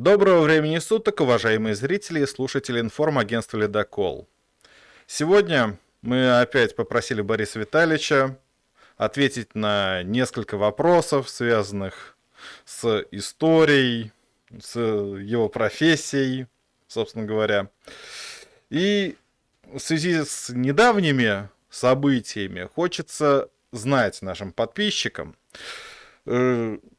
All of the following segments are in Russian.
Доброго времени суток, уважаемые зрители и слушатели информагентства «Ледокол». Сегодня мы опять попросили Бориса Витальевича ответить на несколько вопросов, связанных с историей, с его профессией, собственно говоря. И в связи с недавними событиями хочется знать нашим подписчикам,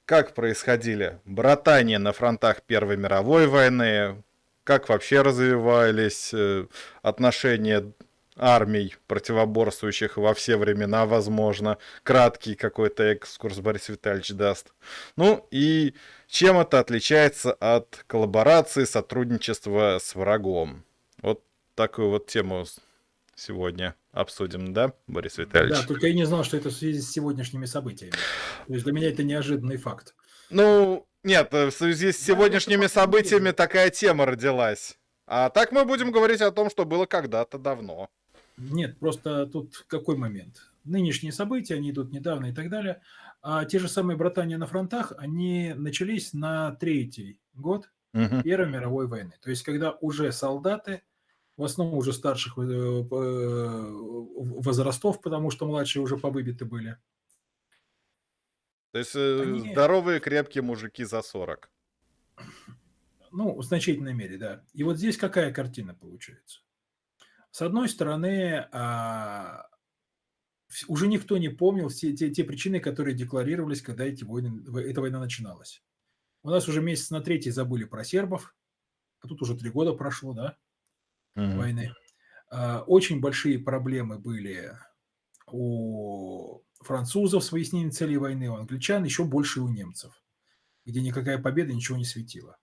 как происходили братания на фронтах Первой мировой войны, как вообще развивались э, отношения армий, противоборствующих во все времена, возможно. Краткий какой-то экскурс Борис Витальевич даст. Ну и чем это отличается от коллаборации, сотрудничества с врагом? Вот такую вот тему сегодня обсудим, да, Борис Витальевич? Да, только я не знал, что это в связи с сегодняшними событиями. То есть для меня это неожиданный факт. Ну, нет, в связи с сегодняшними событиями такая тема родилась. А так мы будем говорить о том, что было когда-то давно. Нет, просто тут какой момент? Нынешние события, они идут недавно и так далее. А те же самые братания на фронтах, они начались на третий год угу. Первой мировой войны. То есть, когда уже солдаты, в основном уже старших э, э, возрастов, потому что младшие уже повыбиты были. То есть, э, они... здоровые, крепкие мужики за 40. Ну, в значительной мере, да. И вот здесь какая картина получается? С одной стороны, а, уже никто не помнил все те, те причины, которые декларировались, когда эти войны, эта война начиналась. У нас уже месяц на третий забыли про сербов, а тут уже три года прошло, да, mm-hmm. войны. А, очень большие проблемы были у французов с выяснением целей войны, у англичан, еще больше у немцев, где никакая победа ничего не светила.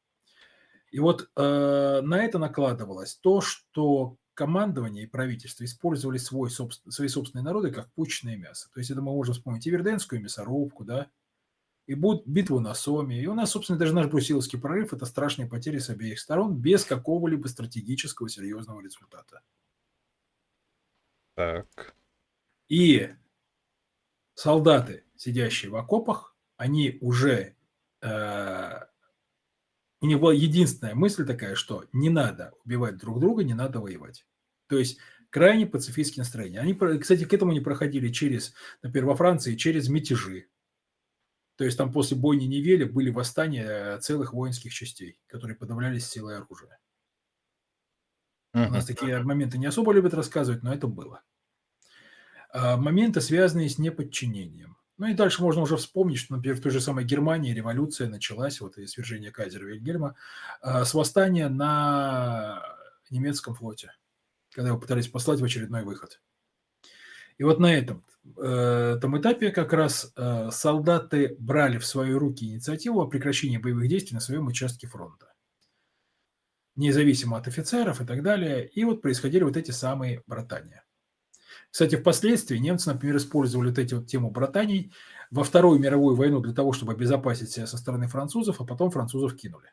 И вот э, на это накладывалось то, что командование и правительство использовали свой, собствен, свои собственные народы как пучное мясо. То есть это мы можем вспомнить и Верденскую мясорубку, да, и битву на Соме. И у нас, собственно, даже наш брусиловский прорыв – это страшные потери с обеих сторон без какого-либо стратегического серьезного результата. Так. И солдаты, сидящие в окопах, они уже э, у него единственная мысль такая, что не надо убивать друг друга, не надо воевать. То есть крайне пацифистские настроения. Они, кстати, к этому не проходили через, например, во Франции, через мятежи. То есть там после бойни Невеля были восстания целых воинских частей, которые подавлялись силой оружия. Uh-huh. У нас такие моменты не особо любят рассказывать, но это было. А, моменты, связанные с неподчинением. Ну и дальше можно уже вспомнить, что, например, в той же самой Германии революция началась, вот и свержение кайзера Вильгельма, а, с восстания на немецком флоте, когда его пытались послать в очередной выход. И вот на этом, э, этапе как раз э, солдаты брали в свои руки инициативу о прекращении боевых действий на своем участке фронта. Независимо от офицеров и так далее. И вот происходили вот эти самые братания. Кстати, впоследствии немцы, например, использовали вот эти вот тему братаний во Вторую мировую войну для того, чтобы обезопасить себя со стороны французов, а потом французов кинули.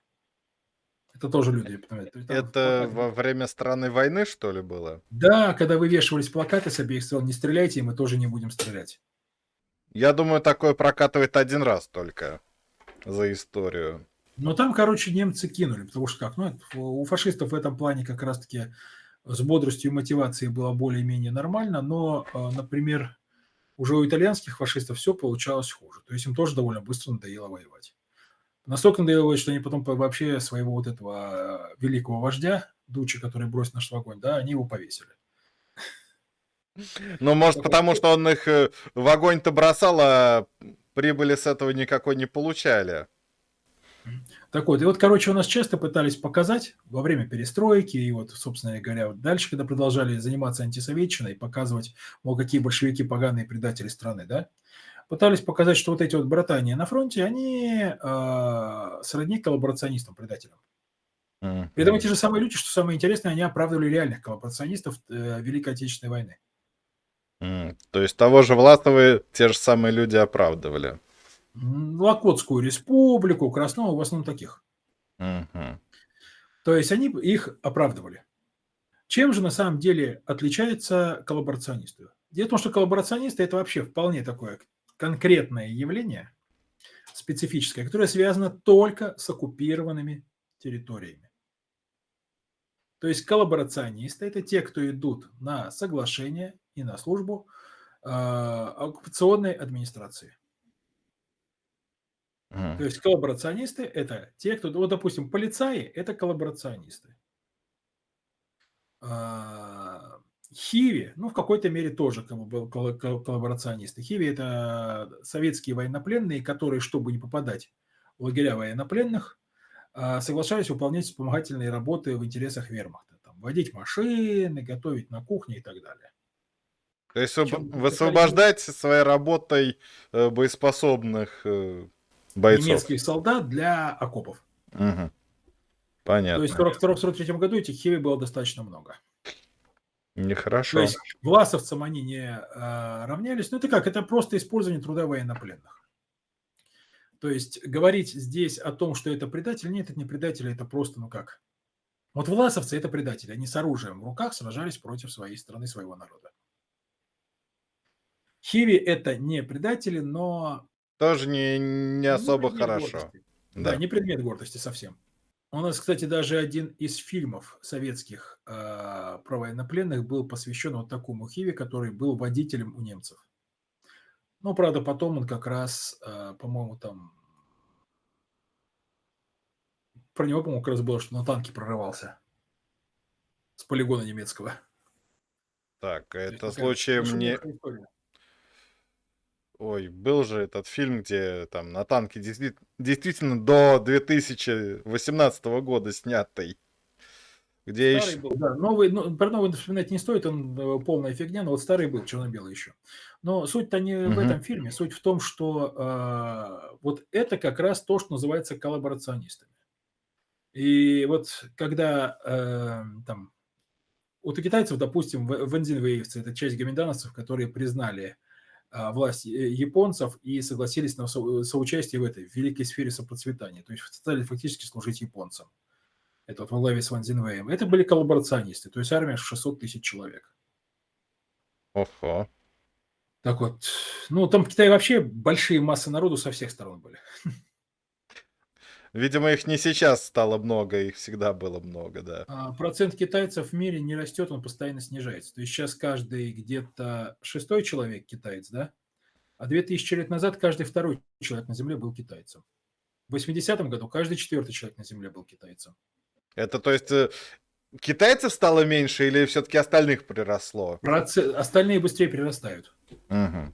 Это тоже люди понимают. Это во время страны войны, что ли, было? Да, когда вывешивались плакаты с обеих сторон, не стреляйте, и мы тоже не будем стрелять. Я думаю, такое прокатывает один раз только за историю. Но там, короче, немцы кинули, потому что как, ну, у фашистов в этом плане как раз-таки с бодростью и мотивацией было более-менее нормально, но, а, например, уже у итальянских фашистов все получалось хуже. То есть им тоже довольно быстро надоело воевать. Настолько надоело, что они потом вообще своего вот этого а, великого вождя, Дучи, который бросил наш огонь, да, они его повесили. Ну, может, потому что он их э, в огонь-то бросал, а прибыли с этого никакой не получали. Так вот, и вот, короче, у нас часто пытались показать во время перестройки, и вот, собственно говоря, вот дальше, когда продолжали заниматься антисоветчиной, показывать, мол, какие большевики поганые предатели страны, да, пытались показать, что вот эти вот братания на фронте, они э, сродни коллаборационистам, предателям. Mm-hmm. При этом те же самые люди, что самое интересное, они оправдывали реальных коллаборационистов э, Великой Отечественной войны. Mm. То есть того же Власова те же самые люди оправдывали. Локотскую республику, Красного, в основном таких. Угу. То есть они их оправдывали. Чем же на самом деле отличается коллаборационисты? Дело в том, что коллаборационисты – это вообще вполне такое конкретное явление, специфическое, которое связано только с оккупированными территориями. То есть коллаборационисты– это те, кто идут на соглашение и на службу э, оккупационной администрации. То есть коллаборационисты – это те, кто, вот, допустим, полицаи – это коллаборационисты. А, Хиви, ну, в какой-то мере тоже коллаборационисты. Хиви – это советские военнопленные, которые, чтобы не попадать в лагеря военнопленных, а, соглашались выполнять вспомогательные работы в интересах вермахта. Там, водить машины, готовить на кухне и так далее. То есть высвобождать своей работой э, боеспособных э, бойцов. Немецких солдат для окопов. Угу. Понятно. То есть в 1942-1943 году этих хиви было достаточно много. Нехорошо. То есть власовцам они не э, равнялись. Ну это как? Это просто использование труда военнопленных. То есть говорить здесь о том, что это предатель, нет, это не предатель, это просто, ну как. Вот власовцы – это предатели. Они с оружием в руках сражались против своей страны, своего народа. Хиви – это не предатели, но тоже не, не особо не хорошо. Да. да, не предмет гордости совсем. У нас, кстати, даже один из фильмов советских э, про военнопленных был посвящен вот такому Хиве, который был водителем у немцев. Ну, правда, потом он как раз, э, по-моему, там... Про него, по-моему, как раз было, что на танке прорывался. С полигона немецкого. Так, это случаем не... История. Ой, был же этот фильм, где там на танке действительно до 2018 года снятый. Где старый еще... был, да. Новый, ну, про новый вспоминать не стоит, он э, полная фигня, но вот старый был, черно-белый еще. Но суть-то не угу. в этом фильме, суть в том, что э, вот это как раз то, что называется коллаборационистами. И вот когда э, там, вот у китайцев, допустим, вензинвеевцы, это часть гоминдановцев, которые признали власть японцев и согласились на соучастие в этой великой сфере сопроцветания. То есть стали фактически служить японцам. Это вот во главе с Ван Зинвеем. Это были коллаборационисты, то есть армия 600 тысяч человек. Ого. Так вот, ну там в Китае вообще большие массы народу со всех сторон были. Видимо, их не сейчас стало много, их всегда было много, да. А, процент китайцев в мире не растет, он постоянно снижается. То есть сейчас каждый где-то шестой человек китаец, да? А 2000 лет назад каждый второй человек на Земле был китайцем. В 80-м году каждый четвертый человек на Земле был китайцем. Это то есть э, китайцев стало меньше или все-таки остальных приросло? Процент... Остальные быстрее прирастают. Угу.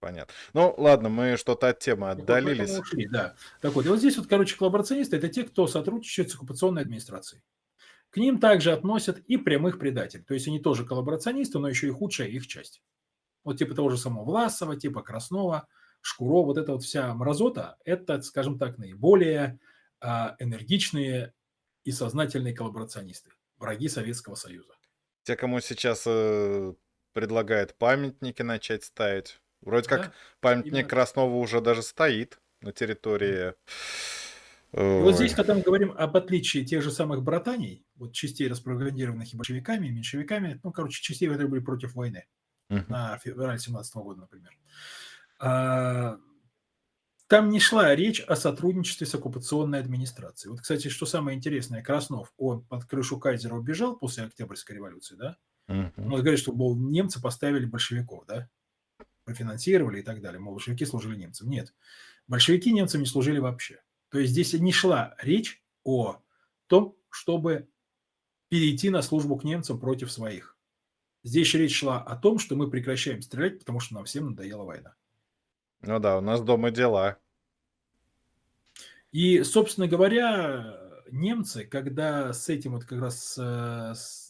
Понятно. Ну, ладно, мы что-то от темы отдалились. Вот ушли, да. Так вот, и вот здесь вот, короче, коллаборационисты – это те, кто сотрудничает с оккупационной администрацией. К ним также относят и прямых предателей. То есть они тоже коллаборационисты, но еще и худшая их часть. Вот типа того же самого Власова, типа Краснова, Шкуро, вот эта вот вся мразота – это, скажем так, наиболее а, энергичные и сознательные коллаборационисты, враги Советского Союза. Те, кому сейчас э, предлагают памятники начать ставить, Вроде как памятник именно. Краснова уже даже стоит на территории. И вот здесь, когда мы говорим об отличии тех же самых братаний, вот частей, распропагандированных и большевиками, и меньшевиками, ну, короче, частей, которые были против войны uh-huh. на феврале 17 года, например, а, там не шла речь о сотрудничестве с оккупационной администрацией. Вот, кстати, что самое интересное, Краснов, он под крышу Кайзера убежал после Октябрьской революции, да? Uh-huh. Он говорит, что, мол, немцы поставили большевиков, да? Профинансировали и так далее. Мол, большевики служили немцам. Нет, большевики немцам не служили вообще. То есть здесь не шла речь о том, чтобы перейти на службу к немцам против своих. Здесь речь шла о том, что мы прекращаем стрелять, потому что нам всем надоела война. Ну да, у нас дома дела. И, собственно говоря, немцы, когда с этим вот как раз э, с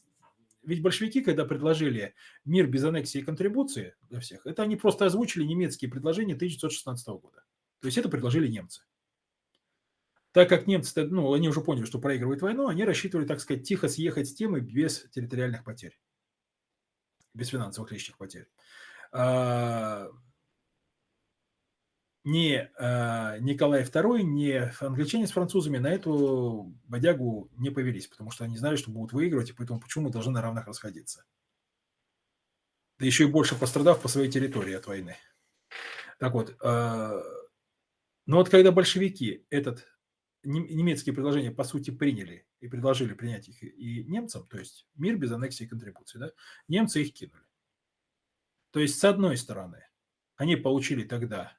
ведь большевики, когда предложили мир без аннексии и контрибуции для всех, это они просто озвучили немецкие предложения 1916 года. То есть это предложили немцы. Так как немцы, ну, они уже поняли, что проигрывают войну, они рассчитывали, так сказать, тихо съехать с темы без территориальных потерь, без финансовых лишних потерь. Ни э, Николай II, ни англичане с французами на эту бодягу не повелись, потому что они знали, что будут выигрывать, и поэтому почему мы должны на равных расходиться. Да еще и больше пострадав по своей территории от войны. Так вот, э, но вот когда большевики этот немецкие предложения, по сути, приняли и предложили принять их и немцам, то есть мир без аннексии и контрибуции, да, немцы их кинули. То есть, с одной стороны, они получили тогда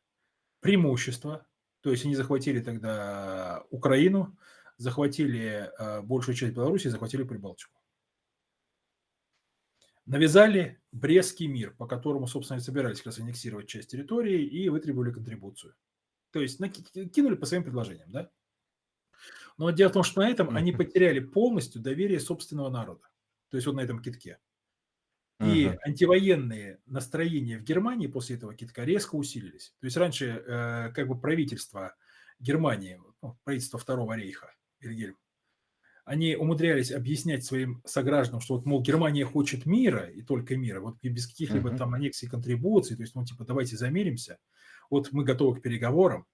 преимущество, то есть они захватили тогда Украину, захватили э, большую часть Беларуси, захватили Прибалтику. Навязали Брестский мир, по которому, собственно, и собирались как раз аннексировать часть территории и вытребовали контрибуцию. То есть кинули по своим предложениям, да? Но дело в том, что на этом они потеряли полностью доверие собственного народа. То есть вот на этом китке. И uh-huh. антивоенные настроения в Германии после этого китка резко усилились. То есть раньше э, как бы правительство Германии, ну, правительство Второго рейха, Вильгельм, они умудрялись объяснять своим согражданам, что вот, мол, Германия хочет мира и только мира, вот без каких-либо uh-huh. там аннексий и контрибуций, то есть, ну, типа, давайте замиримся, вот мы готовы к переговорам.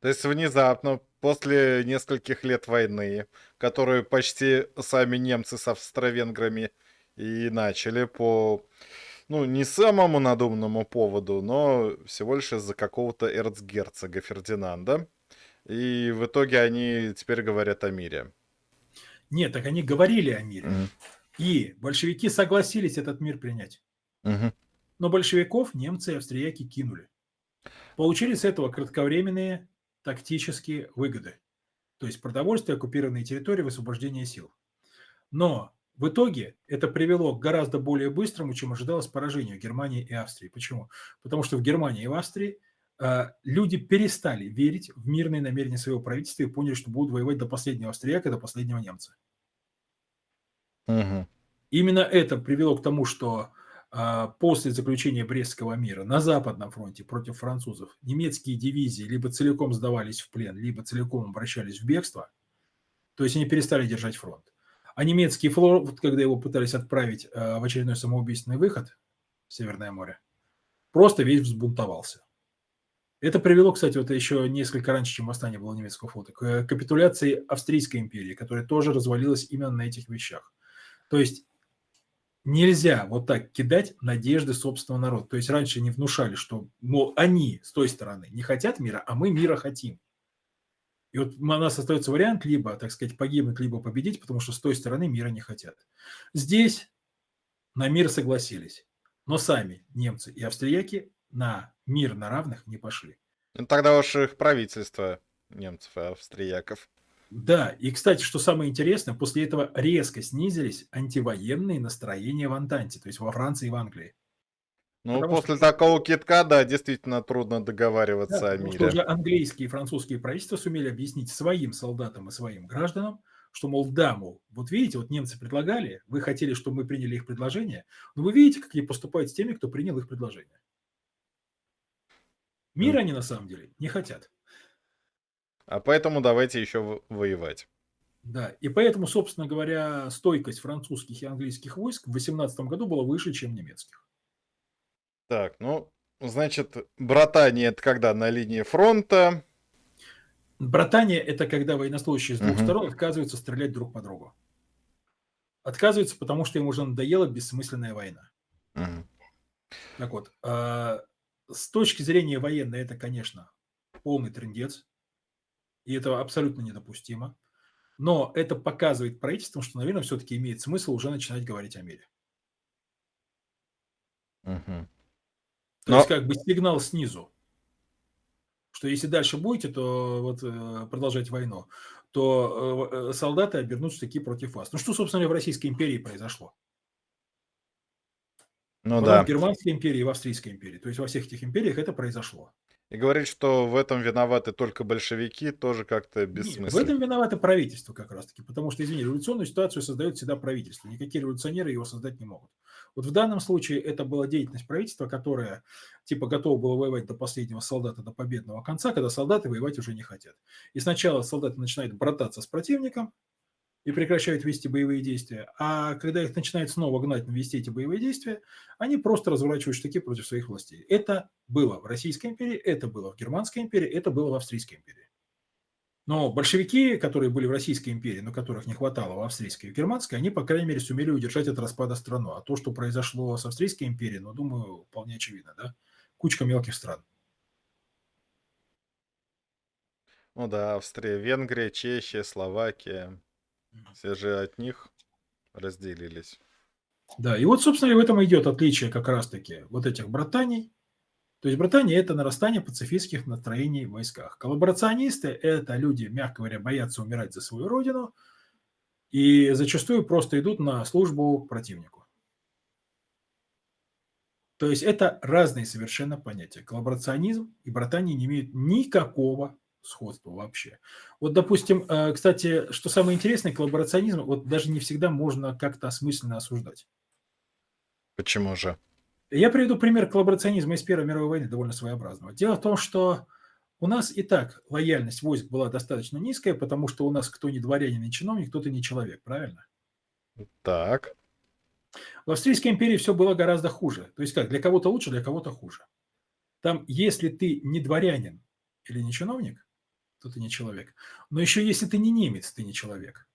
То есть внезапно, после нескольких лет войны, которую почти сами немцы с австро-венграми и начали по, ну, не самому надуманному поводу, но всего лишь из-за какого-то эрцгерцога Фердинанда. И в итоге они теперь говорят о мире. Нет, так они говорили о мире. Угу. И большевики согласились этот мир принять. Угу. Но большевиков немцы и австрияки кинули. Получили с этого кратковременные тактические выгоды. То есть продовольствие, оккупированные территории, высвобождение сил. Но в итоге это привело к гораздо более быстрому, чем ожидалось, поражению Германии и Австрии. Почему? Потому что в Германии и в Австрии э, люди перестали верить в мирные намерения своего правительства и поняли, что будут воевать до последнего австрияка, до последнего немца. Угу. Именно это привело к тому, что э, после заключения Брестского мира на Западном фронте против французов немецкие дивизии либо целиком сдавались в плен, либо целиком обращались в бегство, то есть они перестали держать фронт. А немецкий флот, когда его пытались отправить э, в очередной самоубийственный выход в Северное море, просто весь взбунтовался. Это привело, кстати, вот еще несколько раньше, чем восстание было немецкого флота, к капитуляции Австрийской империи, которая тоже развалилась именно на этих вещах. То есть нельзя вот так кидать надежды собственного народа. То есть раньше не внушали, что, мол, они с той стороны не хотят мира, а мы мира хотим. И вот у нас остается вариант либо, так сказать, погибнуть, либо победить, потому что с той стороны мира не хотят. Здесь на мир согласились, но сами немцы и австрияки на мир на равных не пошли. Ну, тогда уж их правительство немцев и австрияков. Да, и, кстати, что самое интересное, после этого резко снизились антивоенные настроения в Антанте, то есть во Франции и в Англии. Ну, Потому после что... такого китка, да, действительно трудно договариваться да, о мире. Уже английские и французские правительства сумели объяснить своим солдатам и своим гражданам, что, мол, да, мол, вот видите, вот немцы предлагали, вы хотели, чтобы мы приняли их предложение, но вы видите, как они поступают с теми, кто принял их предложение. Мира они на самом деле не хотят. А поэтому давайте еще воевать. Да, и поэтому, собственно говоря, стойкость французских и английских войск в 18 году была выше, чем немецких. Так, ну, значит, братание это когда на линии фронта. Братание это когда военнослужащие с двух угу. сторон отказываются стрелять друг по другу. Отказываются, потому что им уже надоела бессмысленная война. Угу. Так вот, э, с точки зрения военной это, конечно, полный трендец. И это абсолютно недопустимо. Но это показывает правительству, что, наверное, все-таки имеет смысл уже начинать говорить о мире. Угу. То Но... есть как бы сигнал снизу, что если дальше будете, то вот э, продолжать войну, то э, э, солдаты обернутся такие против вас. Ну что, собственно, в Российской империи произошло? Ну да. В Германской империи и в Австрийской империи. То есть во всех этих империях это произошло. И говорить, что в этом виноваты только большевики, тоже как-то бессмысленно. в этом виновато правительство как раз-таки, потому что, извини, революционную ситуацию создает всегда правительство. Никакие революционеры его создать не могут. Вот в данном случае это была деятельность правительства, которое типа готово было воевать до последнего солдата, до победного конца, когда солдаты воевать уже не хотят. И сначала солдаты начинают брататься с противником, и прекращают вести боевые действия. А когда их начинают снова гнать на вести эти боевые действия, они просто разворачивают штыки против своих властей. Это было в Российской империи, это было в Германской империи, это было в Австрийской империи. Но большевики, которые были в Российской империи, но которых не хватало в Австрийской и в Германской, они, по крайней мере, сумели удержать от распада страну. А то, что произошло с Австрийской империей, ну, думаю, вполне очевидно, да? Кучка мелких стран. Ну да, Австрия, Венгрия, Чехия, Словакия. Все же от них разделились. Да, и вот, собственно, и в этом идет отличие как раз-таки вот этих братаний. То есть братания– это нарастание пацифистских настроений в войсках. Коллаборационисты– это люди, мягко говоря, боятся умирать за свою родину и зачастую просто идут на службу противнику. То есть это разные совершенно понятия. Коллаборационизм и братания не имеют никакого сходства вообще. Вот, допустим, э, кстати, что самое интересное, коллаборационизм вот даже не всегда можно как-то осмысленно осуждать. Почему же? Я приведу пример коллаборационизма из Первой мировой войны, довольно своеобразного. Дело в том, что у нас и так лояльность войск была достаточно низкая, потому что у нас кто не дворянин и чиновник, тот и не человек, правильно? Так. В Австрийской империи все было гораздо хуже. То есть как, для кого-то лучше, для кого-то хуже. Там, если ты не дворянин или не чиновник, то ты не человек. Но еще если ты не немец, ты не человек.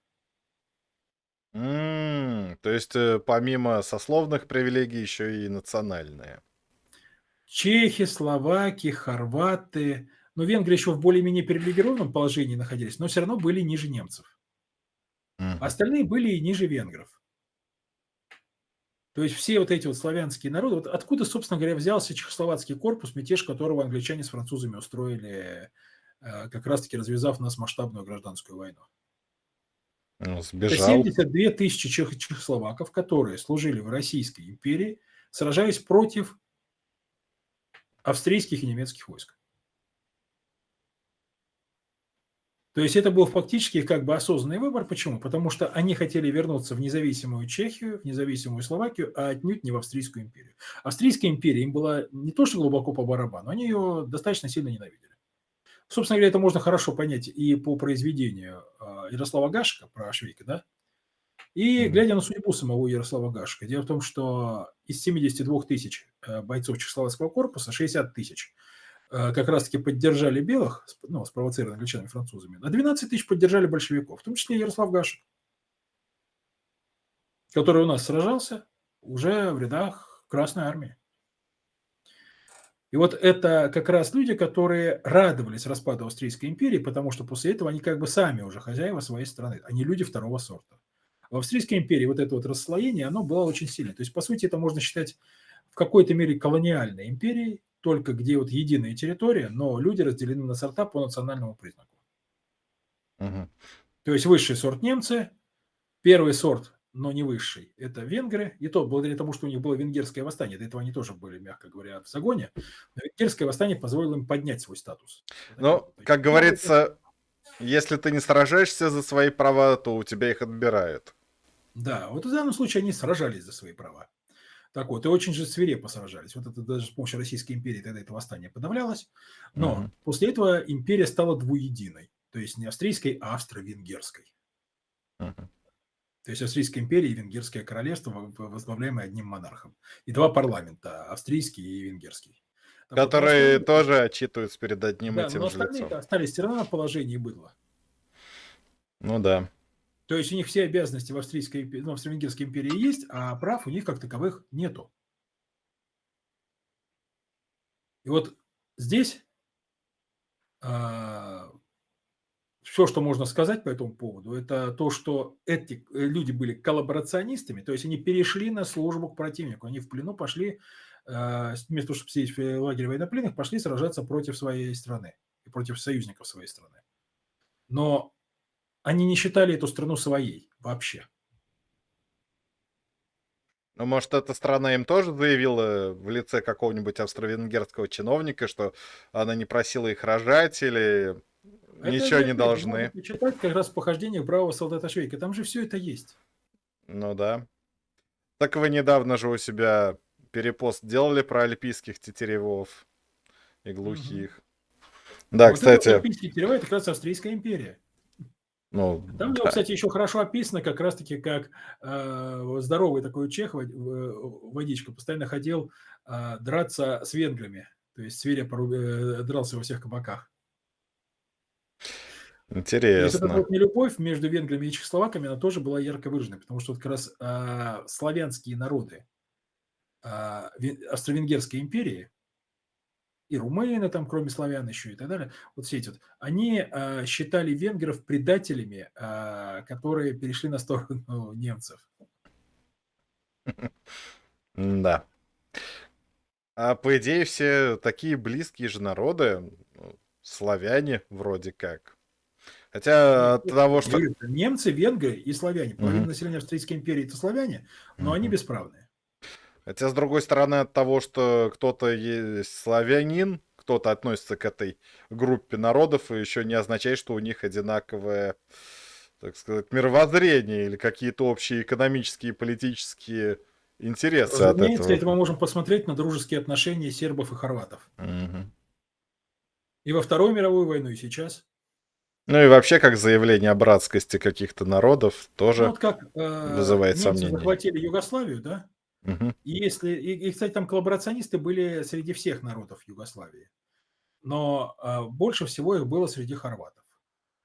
М, То есть, э, помимо сословных привилегий, еще и национальные. Чехи, словаки, хорваты, ну, венгры еще в более-менее привилегированном положении находились, но все равно были ниже немцев. Мгм. Остальные были и ниже венгров. То есть все вот эти вот славянские народы, вот откуда, собственно говоря, взялся чехословацкий корпус, мятеж которого англичане с французами устроили, э, как раз-таки развязав нас масштабную гражданскую войну. Ну, Это Сбежал. 72 тысячи чех- чехословаков, которые служили в Российской империи, сражаясь против австрийских и немецких войск. То есть это был фактически как бы осознанный выбор. Почему? Потому что они хотели вернуться в независимую Чехию, в независимую Словакию, а отнюдь не в Австрийскую империю. Австрийская империя им была не то что глубоко по барабану, они ее достаточно сильно ненавидели. Собственно говоря, это можно хорошо понять и по произведению а, Ярослава Гашика про Швейка, да? И глядя на судьбу самого Ярослава Гашика. Дело в том, что из 72 тысяч э, бойцов Чехословацкого корпуса 60 тысяч э, как раз-таки поддержали белых, ну, спровоцированных англичанами французами, а 12 тысяч поддержали большевиков, в том числе Ярослав Гашек, который у нас сражался уже в рядах Красной Армии. И вот это как раз люди, которые радовались распаду Австрийской империи, потому что после этого они как бы сами уже хозяева своей страны, они люди второго сорта. В Австрийской империи вот это вот расслоение, оно было очень сильное. То есть, по сути, это можно считать в какой-то мере колониальной империей, только где вот единая территория, но люди разделены на сорта по национальному признаку. Мгм. То есть высший сорт немцы, первый сорт, но не высший, это венгры. И то благодаря тому, что у них было венгерское восстание. До этого они тоже были, мягко говоря, в загоне. Но венгерское восстание позволило им поднять свой статус. Таким Ну, вот. как говорится, если ты не сражаешься за свои права, то у тебя их отбирают. Да, вот в данном случае они сражались за свои права. Так вот, и очень же свирепо сражались. Вот это даже с помощью Российской империи тогда это восстание подавлялось. Но Мгм. после этого империя стала двуединой. То есть не австрийской, а австро-венгерской. Мгм. То есть Австрийская империя и Венгерское королевство, во- во- возглавляемые одним монархом. И два парламента, австрийский и венгерский. Но Которые остальные- тоже отчитываются перед одним да, и тем но же остальные лицом. остались все равно на положении быдла. Ну да. То есть у них все обязанности в австрийской, ну, в австро-венгерской империи есть, а прав у них как таковых нету. И вот здесь все, что можно сказать по этому поводу, это то, что эти э, люди были коллаборационистами, то есть они перешли на службу к противнику, они в плену пошли, э, вместо того, чтобы сидеть в лагере военнопленных, пошли сражаться против своей страны и против союзников своей страны. Но они не считали эту страну своей вообще. Ну, может, эта страна им тоже заявила в лице какого-нибудь австро-венгерского чиновника, что она не просила их рожать или Это ничего не опять должны. почитать как раз в похождениях бравого солдата Швейка. Там же все это есть. Ну да. Так вы недавно же у себя перепост делали про альпийских тетеревов и глухих. Да, вот кстати, Это Альпийский Теревай, это как раз Австрийская империя. ну, Там да. кстати, еще хорошо описано, как раз-таки, как э, здоровый такой чех, водичка, постоянно ходил э, драться с венграми. То есть свирепо ру- э, дрался во всех кабаках. То есть эта интересно. вот нелюбовь между венграми и чехословаками, она тоже была ярко выражена, потому что вот как раз а, славянские народы а, Ве- Австро-Венгерской империи и румыны, там, кроме славян еще и так далее, вот все эти вот, они э, считали венгров предателями, э, которые перешли на сторону немцев. Да. А по идее все такие близкие же народы, ну, славяне вроде как. Хотя от того, что... Немцы, венгры и славяне. Половина угу. населения Австрийской империи это славяне, но угу. они бесправные. Хотя, с другой стороны, от того, что кто-то есть славянин, кто-то относится к этой группе народов, и еще не означает, что у них одинаковое, так сказать, мировоззрение или какие-то общие экономические и политические интересы Разумеется, от этого. это мы можем посмотреть на дружеские отношения сербов и хорватов. Угу. И во Вторую мировую войну, и сейчас. Ну и вообще, как заявление о братскости каких-то народов, тоже ну, вот как, э, вызывает сомнения. захватили Югославию, да? Угу. И если, и, и, кстати, там коллаборационисты были среди всех народов Югославии, но э, больше всего их было среди хорватов.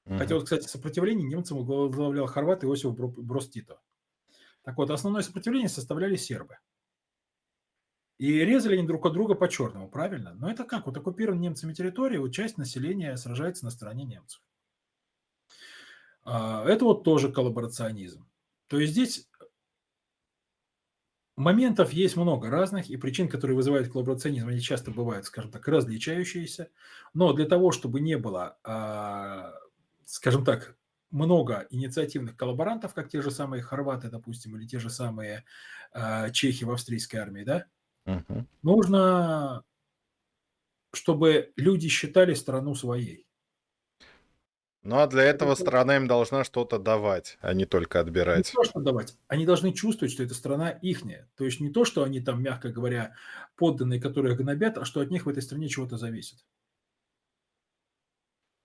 Угу. Хотя вот, кстати, сопротивление немцам возглавлял хорват Иосиф Брос Тито. Так вот, основное сопротивление составляли сербы. И резали они друг от друга по-черному, правильно? Но это как? Вот оккупирован немцами территория, вот часть населения сражается на стороне немцев. А, это вот тоже коллаборационизм. То есть здесь моментов есть много разных, и причин, которые вызывают коллаборационизм, они часто бывают, скажем так, различающиеся. Но для того, чтобы не было, а, скажем так, много инициативных коллаборантов, как те же самые хорваты, допустим, или те же самые а, чехи в австрийской армии, да, угу. нужно, чтобы люди считали страну своей. Ну а для этого страна им должна что-то давать, а не только отбирать. Не то, что давать. Они должны чувствовать, что эта страна ихняя. То есть не то, что они там, мягко говоря, подданные, которые гнобят, а что от них в этой стране чего-то зависит.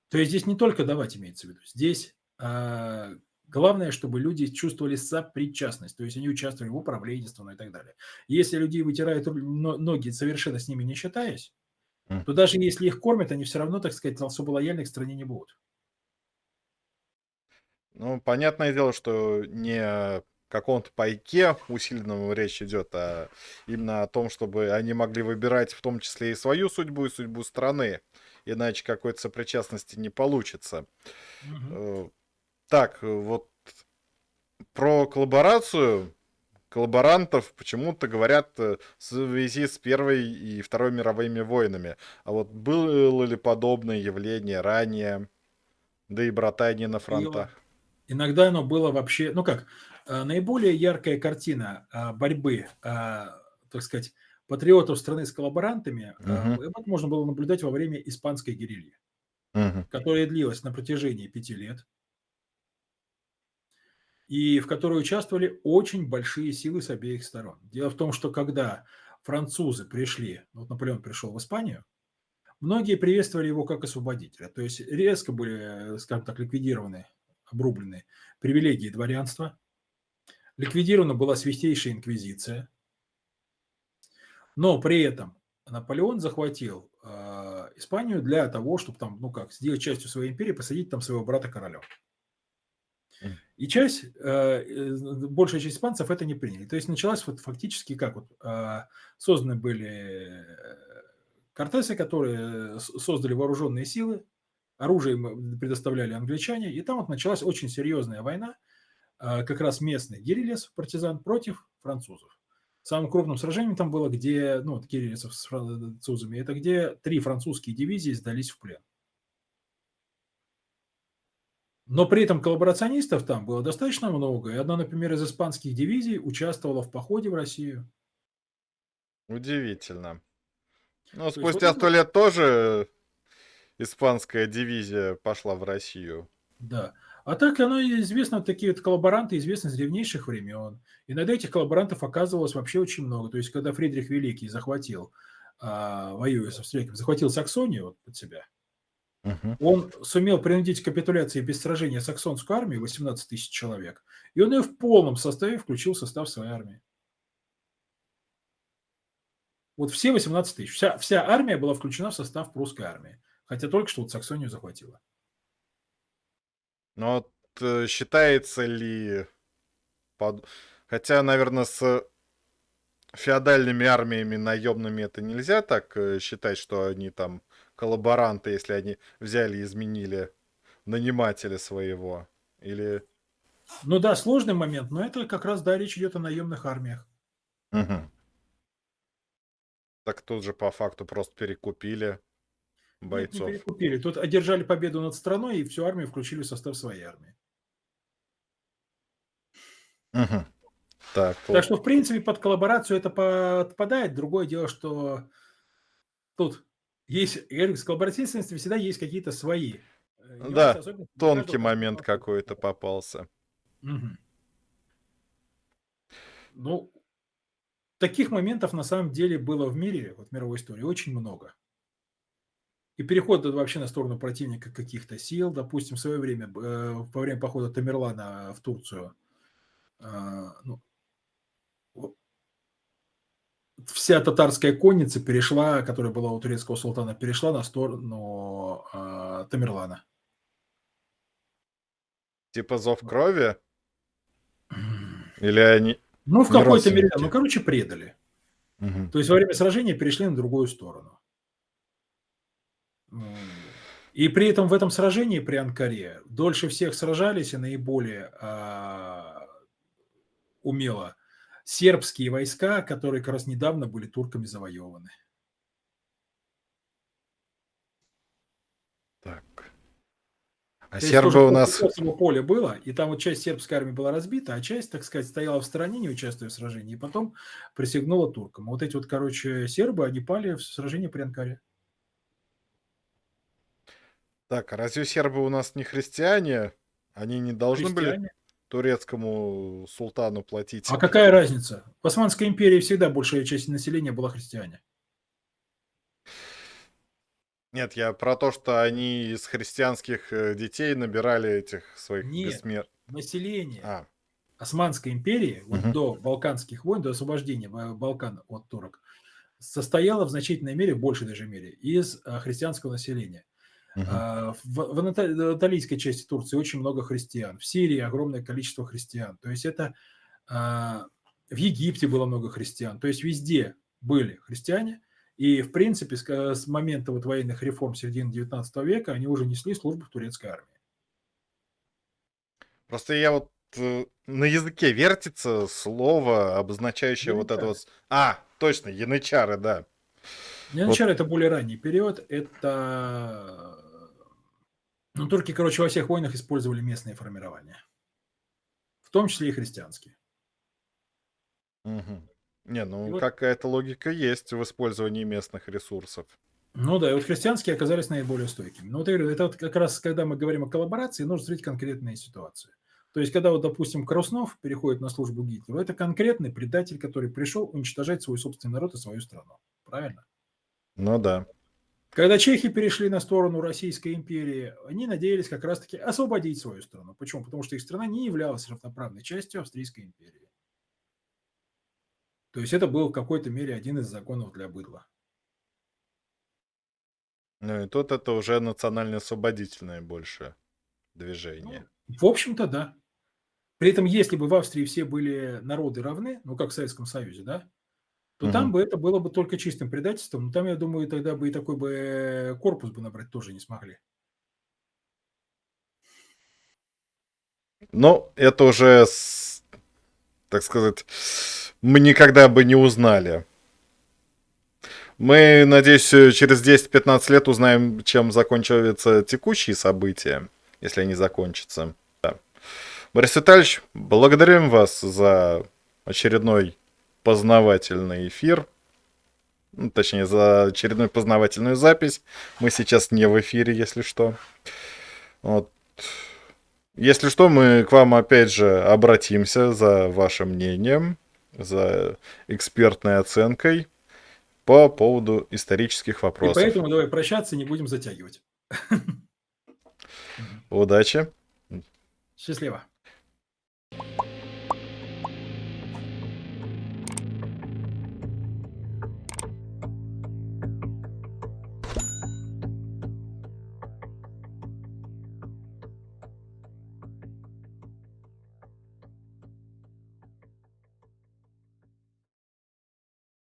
То есть здесь не только давать имеется в виду. Здесь э, главное, чтобы люди чувствовали сопричастность. То есть они участвовали в управлении страной и так далее. Если людей вытирают ноги, совершенно с ними не считаясь, то даже если их кормят, они все равно, так сказать, особо лояльны к стране не будут. Ну, понятное дело, что не каком-то пайке усиленном речь идет, а именно о том, чтобы они могли выбирать в том числе и свою судьбу, и судьбу страны. Иначе какой-то сопричастности не получится. Угу. Так, вот про коллаборацию коллаборантов почему-то говорят э, в связи с Первой и Второй мировыми войнами. А вот было ли подобное явление ранее? Да и братание на фронтах. Иногда оно было вообще, ну как, э, наиболее яркая картина а, борьбы, а, так сказать, патриотов страны с коллаборантами, угу. это можно было наблюдать во время испанской герильи, угу. которая длилась на протяжении пяти лет, и в которой участвовали очень большие силы с обеих сторон. Дело в том, что когда французы пришли, вот Наполеон пришел в Испанию, многие приветствовали его как освободителя, то есть резко были, скажем так, ликвидированы обрублены привилегии дворянства, ликвидирована была Святейшая Инквизиция, но при этом Наполеон захватил э, Испанию для того, чтобы там, ну как, сделать частью своей империи, посадить там своего брата короля. И часть, э, большая часть испанцев это не приняли. То есть началась вот фактически как вот э, созданы были кортесы, которые создали вооруженные силы, оружие предоставляли англичане, и там вот началась очень серьезная война, а, как раз местных гирилес, партизан, против французов. Самым крупным сражением там было, где, ну, вот гирилесов с французами, это где три французские дивизии сдались в плен. Но при этом коллаборационистов там было достаточно много, и одна, например, из испанских дивизий участвовала в походе в Россию. Удивительно. Ну, спустя сто вот лет тоже испанская дивизия пошла в Россию. Да. А так оно известно, такие вот коллаборанты известны с древнейших времен. Иногда этих коллаборантов оказывалось вообще очень много. То есть, когда Фридрих Великий захватил, а, воюя с австрийцами, захватил Саксонию вот под себя, угу. он сумел принудить к капитуляции без сражения саксонскую армию, 18 тысяч человек, и он ее в полном составе включил в состав своей армии. Вот все 18 тысяч. Вся, вся армия была включена в состав прусской армии. Хотя только что вот Саксонию захватила. Но вот э, считается ли... Под... Хотя, наверное, с феодальными армиями наемными это нельзя так э, считать, что они там коллаборанты, если они взяли и изменили нанимателя своего? Или... Ну да, сложный момент, но это как раз, да, речь идет о наемных армиях. Угу. Так тут же по факту просто перекупили бойцов. Нет, не перекупили. Тут одержали победу над страной и всю армию включили в состав своей армии. Угу. Так, так что, в принципе, под коллаборацию это подпадает. Другое дело, что тут есть, я говорю, с коллаборативностью всегда есть какие-то свои. Э, да, тонкий момент какой-то попался. Угу. Ну, таких моментов на самом деле было в мире, вот в мировой истории, очень много. И переход вообще на сторону противника каких-то сил, допустим, в свое время, э, во время похода Тамерлана в Турцию, э, ну, вся татарская конница перешла, которая была у турецкого султана, перешла на сторону э, Тамерлана. Типа зов крови? Или они... Ну, в какой-то мере, ну, короче, предали. Угу. То есть во время сражения перешли на другую сторону. И при этом в этом сражении при Анкаре дольше всех сражались и наиболее а, умело сербские войска, которые как раз недавно были турками завоеваны. Так. А То сербы у нас... поле было, и там вот часть сербской армии была разбита, а часть, так сказать, стояла в стороне, не участвуя в сражении, и потом присягнула туркам. Вот эти вот, короче, сербы, они пали в сражении при Анкаре. Так, а разве сербы у нас не христиане? Они не должны христиане? были турецкому султану платить. А какая разница? В Османской империи всегда большая часть населения была христиане. Нет, я про то, что они из христианских э, детей набирали этих своих Нет, бессмер... население а. Османской империи, вот угу. до Балканских войн, до освобождения Балкан от турок, состояло в значительной мере, в большей даже мере, из э, христианского населения. Uh-huh. В, в анатолийской части Турции очень много христиан. В Сирии огромное количество христиан. То есть это а, в Египте было много христиан. То есть везде были христиане. И, в принципе, с, с момента вот военных реформ середины 19 века они уже несли службу в турецкой армии. Просто я вот э, на языке вертится слово, обозначающее янычары. вот это вот... А, точно, янычары, да. Янычары вот. это более ранний период. Это ну, турки, короче, во всех войнах использовали местные формирования. В том числе и христианские. Угу. Не, ну вот... какая-то логика есть в использовании местных ресурсов. Ну да, и вот христианские оказались наиболее стойкими. Ну вот я говорю, это вот как раз, когда мы говорим о коллаборации, нужно смотреть конкретные ситуации. То есть, когда вот, допустим, Краснов переходит на службу Гитлеру, это конкретный предатель, который пришел уничтожать свой собственный народ и свою страну. Правильно? Ну да. Когда чехи перешли на сторону Российской империи, они надеялись как раз-таки освободить свою страну. Почему? Потому что их страна не являлась равноправной частью Австрийской империи. То есть это был в какой-то мере один из законов для быдла. Ну и тут это уже национально-освободительное больше движение. Ну, в общем-то, да. При этом, если бы в Австрии все были народы равны, ну как в Советском Союзе, да, то угу. там бы это было бы только чистым предательством. Но там, я думаю, тогда бы и такой бы корпус бы набрать тоже не смогли. Ну, это уже, так сказать, мы никогда бы не узнали. Мы, надеюсь, через 10-15 лет узнаем, чем закончатся текущие события, если они закончатся. Да. Борис Витальевич, благодарим вас за очередной познавательный эфир. Ну, точнее, за очередную познавательную запись. Мы сейчас не в эфире, если что. Вот. Если что, мы к вам опять же обратимся за вашим мнением, за экспертной оценкой по поводу исторических вопросов. И поэтому давай прощаться, не будем затягивать. Удачи. Счастливо.